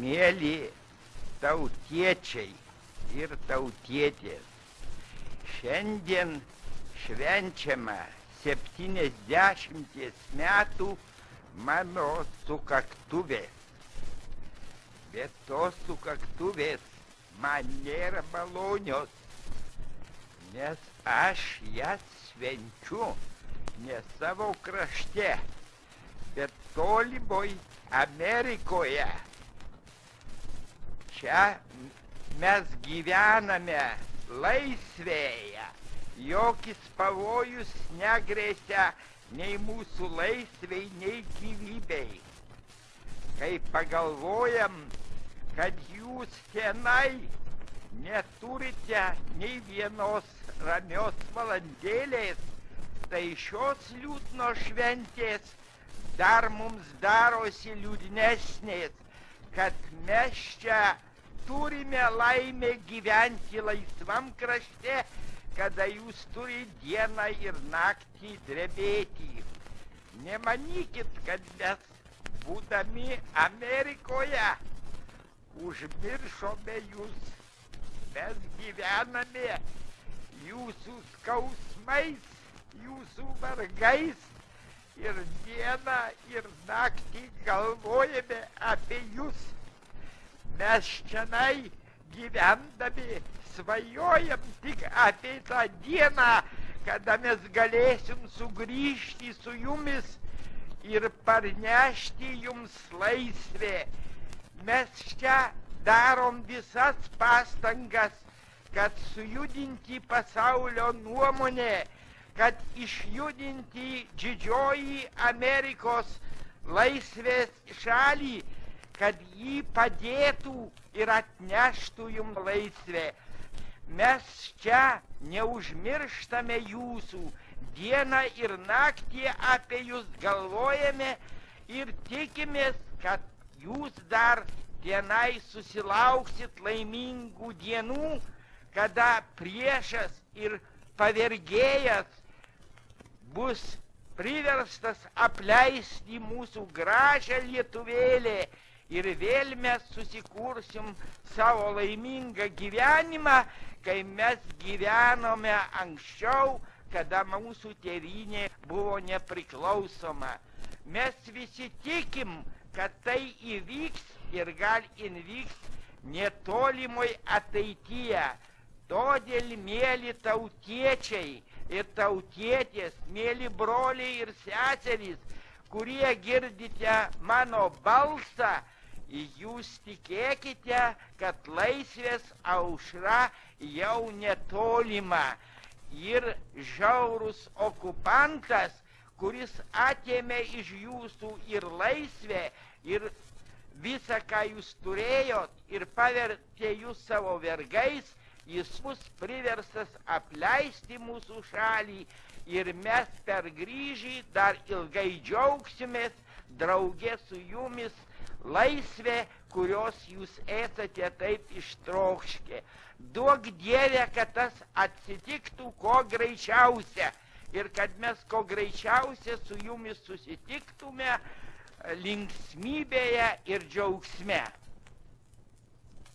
Mėly tautiečiai ir tautietės, šiandien švenčiama 70 metų mano sukaktuvės. Bet tos sukaktuvės man nėra malonios, nes aš jas švenčiu ne savo krašte, bet tolimoj Amerikoje. Čia mes gyvename laisvėje, jokis pavojus negrėsia nei mūsų laisvei, nei gyvybei. Kai pagalvojam, kad jūs tenai neturite nei vienos ramios valandėlės, tai šios liūdno šventės dar mums darosi liūdnesnės, kad mes čia turime laimę gyventi laisvam krašte, kada jūs turi dieną ir naktį drebėti. Nemanykit, kad mes, būdami Amerikoje, užmiršome jūs. Mes gyvename jūsų skausmais, jūsų vargais ir dieną, ir naktį galvojame apie jūs. Mes šiandien gyvendami svajojam tik apie tą dieną, kada mes galėsim sugrįžti su jumis ir parnešti jums laisvę. Mes čia darom visas pastangas, kad sujudinti pasaulio nuomonę kad išjudinti didžioji Amerikos laisvės šalį, kad jį padėtų ir atneštų jums laisvę. Mes čia neužmirštame jūsų, dieną ir naktį apie jūs galvojame ir tikimės, kad jūs dar tenai susilauksit laimingų dienų, kada priešas ir pavergėjas bus priverstas apleisti mūsų gražią lietuvėlę ir vėl mes susikursim savo laimingą gyvenimą, kai mes gyvenome anksčiau, kada mūsų tėvynė buvo nepriklausoma. Mes visi tikim, kad tai įvyks ir gal įvyks netolimoj ateityje. Todėl, mėly tautiečiai, ir tautietės, mėly broliai ir seserys, kurie girdite mano balsą, jūs tikėkite, kad laisvės aušra jau netolima. Ir žiaurus okupantas, kuris atėmė iš jūsų ir laisvę, ir visą, ką jūs turėjot ir pavertė jūs savo vergais, jis bus priverstas apleisti mūsų šalį ir mes per grįžį dar ilgai džiaugsimės draugė su jumis laisvė, kurios jūs esate taip ištrokškę. Duok Dievę, kad tas atsitiktų kuo greičiausia ir kad mes kuo greičiausia su jumis susitiktume linksmybėje ir džiaugsme.